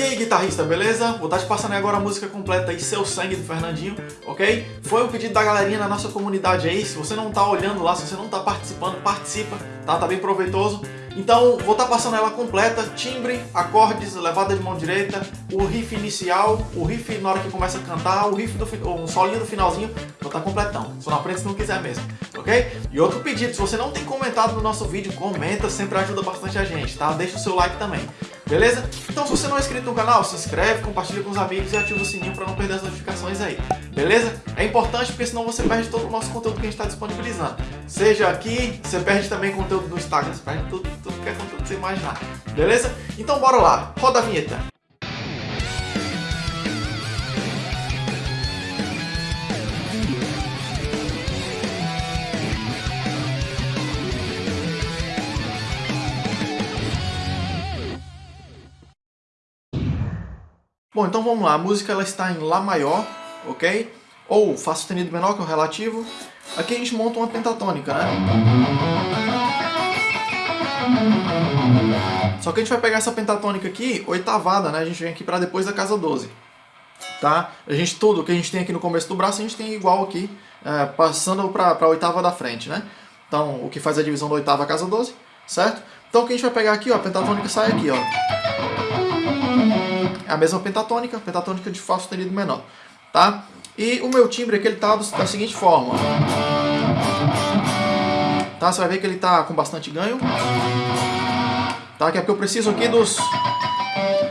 E aí guitarrista, beleza? Vou estar te passando agora a música completa aí, Seu Sangue do Fernandinho, ok? Foi um pedido da galerinha na nossa comunidade aí, se você não tá olhando lá, se você não tá participando, participa, tá? Tá bem proveitoso. Então, vou estar passando ela completa, timbre, acordes, levada de mão direita, o riff inicial, o riff na hora que começa a cantar, o riff do um solinho do finalzinho, vou estar completão. Só não aprende se não quiser mesmo, ok? E outro pedido, se você não tem comentado no nosso vídeo, comenta, sempre ajuda bastante a gente, tá? Deixa o seu like também. Beleza? Então se você não é inscrito no canal, se inscreve, compartilha com os amigos e ativa o sininho para não perder as notificações aí. Beleza? É importante porque senão você perde todo o nosso conteúdo que a gente está disponibilizando. Seja aqui, você perde também conteúdo no Instagram, você perde tudo, tudo que é conteúdo que você imaginar. Beleza? Então bora lá, roda a vinheta. Bom, então vamos lá. A música ela está em Lá maior, ok? Ou Fá sustenido menor, que é o relativo. Aqui a gente monta uma pentatônica, né? Só que a gente vai pegar essa pentatônica aqui, oitavada, né? A gente vem aqui para depois da casa 12. Tá? A gente, tudo que a gente tem aqui no começo do braço, a gente tem igual aqui, é, passando para a oitava da frente, né? Então, o que faz a divisão da oitava casa 12, certo? Então, o que a gente vai pegar aqui, ó, a pentatônica sai aqui, ó. É a mesma pentatônica, pentatônica de Fá sustenido menor, tá? E o meu timbre aqui ele tá da seguinte forma. Tá? Você vai ver que ele tá com bastante ganho. Tá? Que é porque eu preciso aqui dos,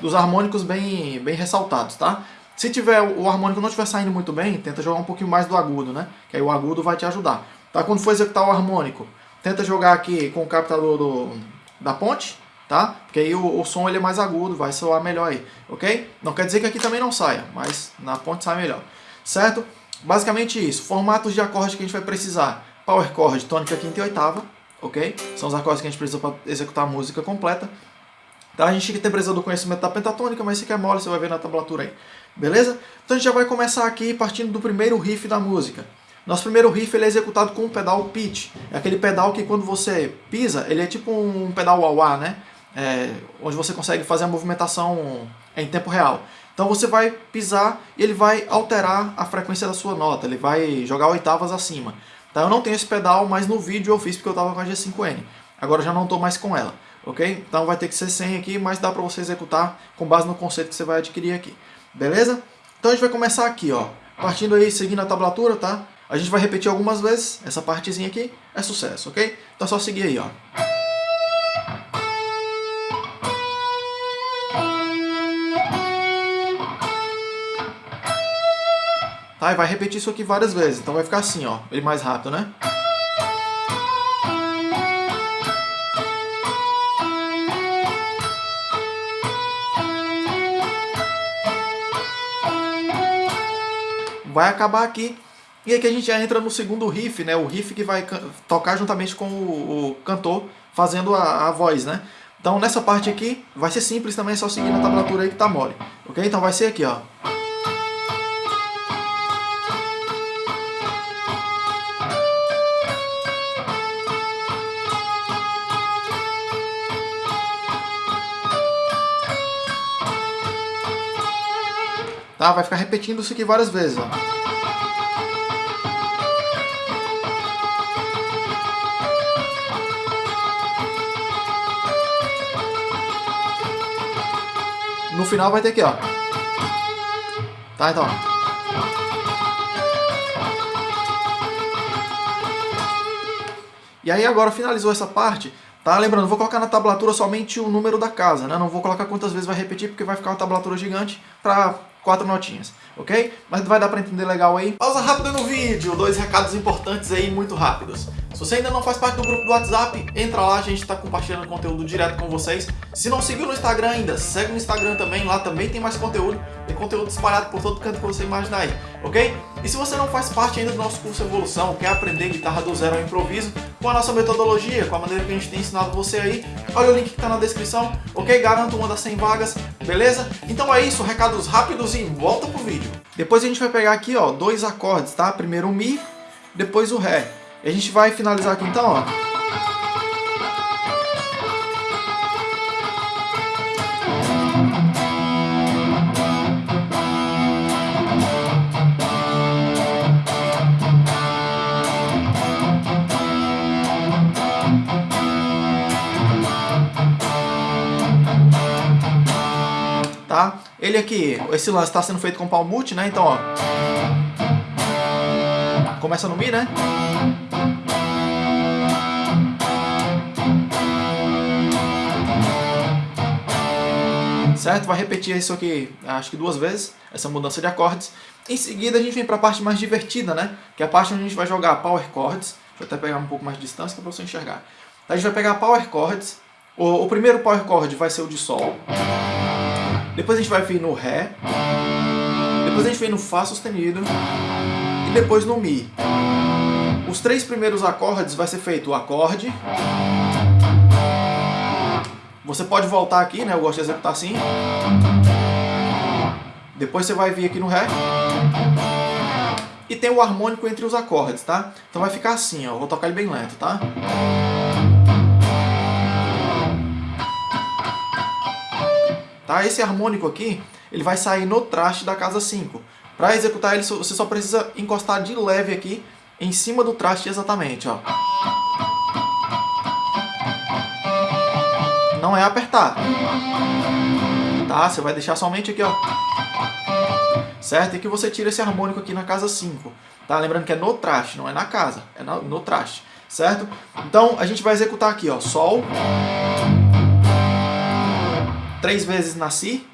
dos harmônicos bem, bem ressaltados, tá? Se tiver o harmônico não estiver saindo muito bem, tenta jogar um pouquinho mais do agudo, né? Que aí o agudo vai te ajudar. Tá? Quando for executar o harmônico, tenta jogar aqui com o captador do, da ponte, tá? Porque aí o, o, som ele é mais agudo, vai soar melhor aí, ok? Não quer dizer que aqui também não saia, mas na ponte sai melhor, certo? Basicamente isso, formatos de acordes que a gente vai precisar. Power chord, tônica, quinta e oitava, ok? São os acordes que a gente precisa para executar a música completa. Tá? A gente tem precisa do conhecimento da pentatônica, mas se quer mole, você vai ver na tablatura aí. Beleza? Então a gente já vai começar aqui partindo do primeiro riff da música. Nosso primeiro riff ele é executado com o pedal pitch. É aquele pedal que quando você pisa, ele é tipo um pedal wah-wah, né? É, onde você consegue fazer a movimentação em tempo real. Então você vai pisar e ele vai alterar a frequência da sua nota, ele vai jogar oitavas acima. Tá? Eu não tenho esse pedal, mas no vídeo eu fiz porque eu estava com a G5N. Agora já não estou mais com ela, ok? Então vai ter que ser sem aqui, mas dá para você executar com base no conceito que você vai adquirir aqui. Beleza? Então a gente vai começar aqui, ó. Partindo aí, seguindo a tablatura, tá? A gente vai repetir algumas vezes, essa partezinha aqui é sucesso, ok? Então é só seguir aí, ó. Tá? E vai repetir isso aqui várias vezes. Então vai ficar assim, ó. Ele mais rápido, né? Vai acabar aqui. E aqui a gente já entra no segundo riff, né? O riff que vai tocar juntamente com o, o cantor fazendo a, a, voz, né? Então nessa parte aqui vai ser simples também, é só seguir na tablatura aí que tá mole. Ok? Então vai ser aqui, ó. Tá? Vai ficar repetindo isso aqui várias vezes. Ó. No final vai ter aqui, ó. Tá, então. E aí agora finalizou essa parte, tá? Lembrando, vou colocar na tablatura somente o número da casa, né? Não vou colocar quantas vezes vai repetir, porque vai ficar uma tablatura gigante para quatro notinhas, ok? Mas vai dar para entender legal aí. Pausa rápida no vídeo, dois recados importantes aí, muito rápidos. Se você ainda não faz parte do grupo do WhatsApp, entra lá, a gente está compartilhando conteúdo direto com vocês. Se não seguiu no Instagram ainda, segue no Instagram também, lá também tem mais conteúdo. Tem conteúdo espalhado por todo canto que você imaginar aí, ok? E se você não faz parte ainda do nosso curso Evolução, quer aprender guitarra do zero ao improviso, com a nossa metodologia, com a maneira que a gente tem ensinado você aí, olha o link que está na descrição, ok? Garanto uma das 100 vagas, beleza? Então é isso, recados rápidos e volta pro vídeo. Depois a gente vai pegar aqui, ó, dois acordes, tá? Primeiro o Mi, depois o Ré. E a gente vai finalizar aqui então, ó. Tá? Ele aqui, esse lance está sendo feito com palmute, né? Então, ó. Começa no Mi, né? Certo? Vai repetir isso aqui, acho que duas vezes, essa mudança de acordes. Em seguida a gente vem para a parte mais divertida, né? Que é a parte onde a gente vai jogar power chords. Eu até pegar um pouco mais de distância para você enxergar. Então, a gente vai pegar power chords. O, o primeiro power chord vai ser o de Sol. Depois a gente vai vir no Ré. Depois a gente vem no Fá sustenido. E depois no Mi. Os três primeiros acordes vai ser feito o acorde, você pode voltar aqui, né? Eu gosto de executar assim. Depois você vai vir aqui no Ré. E tem o harmônico entre os acordes, tá? Então vai ficar assim, ó. vou tocar ele bem lento, tá? Tá? Esse harmônico aqui, ele vai sair no traste da casa 5. Para executar ele, você só precisa encostar de leve aqui em cima do traste exatamente, ó. Não é apertar. Tá? Você vai deixar somente aqui, ó. Certo? E que você tira esse harmônico aqui na casa 5. Tá? Lembrando que é no traste, não é na casa. É no, traste. Certo? Então, a gente vai executar aqui, ó. Sol. Três vezes na Si.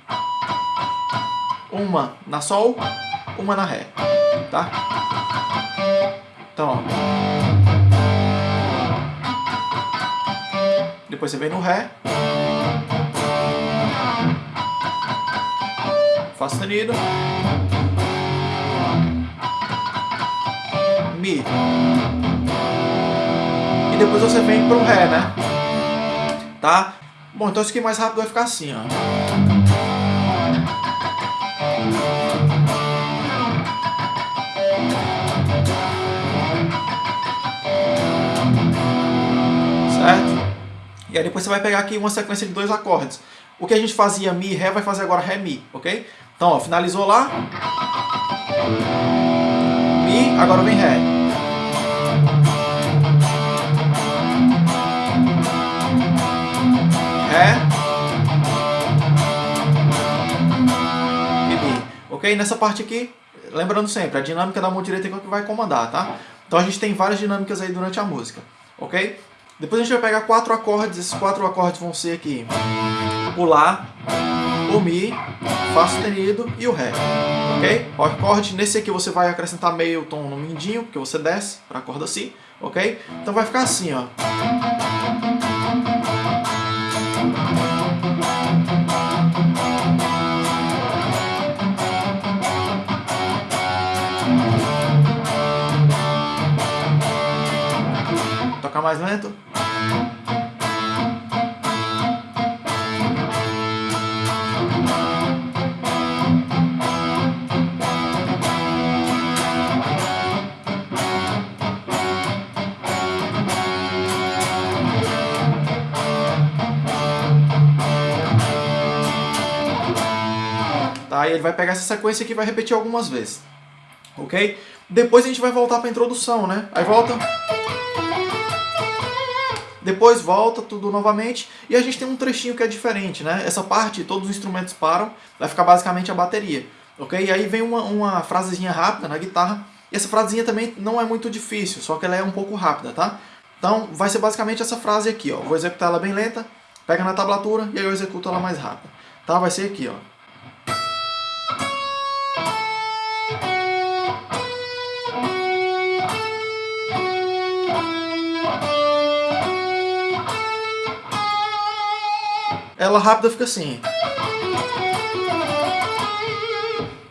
Uma na Sol. Uma na Ré. Tá? Então, ó. Depois você vem no Ré. Fá sustenido. Mi. E depois você vem pro Ré, né? Tá? Bom, então isso aqui mais rápido vai ficar assim, ó. E aí depois você vai pegar aqui uma sequência de dois acordes. O que a gente fazia Mi, Ré, vai fazer agora Ré, Mi, ok? Então, ó, finalizou lá. Mi, agora vem Ré. Ré. E Mi. Ok? Nessa parte aqui, lembrando sempre, a dinâmica da mão direita é que vai comandar, tá? Então a gente tem várias dinâmicas aí durante a música, ok? Depois a gente vai pegar quatro acordes, esses quatro acordes vão ser aqui o Lá, o Mi, Fá sustenido e o Ré, ok? O acorde, nesse aqui você vai acrescentar meio tom no mindinho, porque você desce para a corda Si, ok? Então vai ficar assim, ó. Mais lento. Tá? E ele vai pegar essa sequência aqui e vai repetir algumas vezes. Ok? Depois a gente vai voltar para a introdução, né? Aí volta... Depois volta tudo novamente e a gente tem um trechinho que é diferente, né? Essa parte, todos os instrumentos param, vai ficar basicamente a bateria, ok? E aí vem uma, uma frasezinha rápida na guitarra, e essa frasezinha também não é muito difícil, só que ela é um pouco rápida, tá? Então vai ser basicamente essa frase aqui, ó. Vou executar ela bem lenta, pega na tablatura e aí eu executo ela mais rápida, tá? Vai ser aqui, ó. Ela rápida fica assim.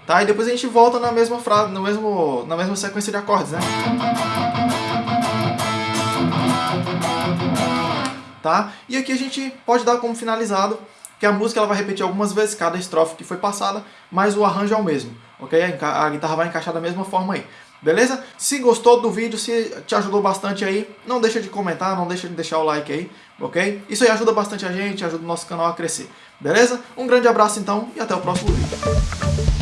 Tá? E depois a gente volta na mesma frase, no mesmo, na mesma sequência de acordes, né? Tá? E aqui a gente pode dar como finalizado que a música ela vai repetir algumas vezes cada estrofe que foi passada, mas o arranjo é o mesmo, ok? A guitarra vai encaixar da mesma forma aí. Beleza? Se gostou do vídeo, se te ajudou bastante aí, não deixa de comentar, não deixa de deixar o like aí, ok? Isso aí ajuda bastante a gente, ajuda o nosso canal a crescer. Beleza? Um grande abraço então e até o próximo vídeo.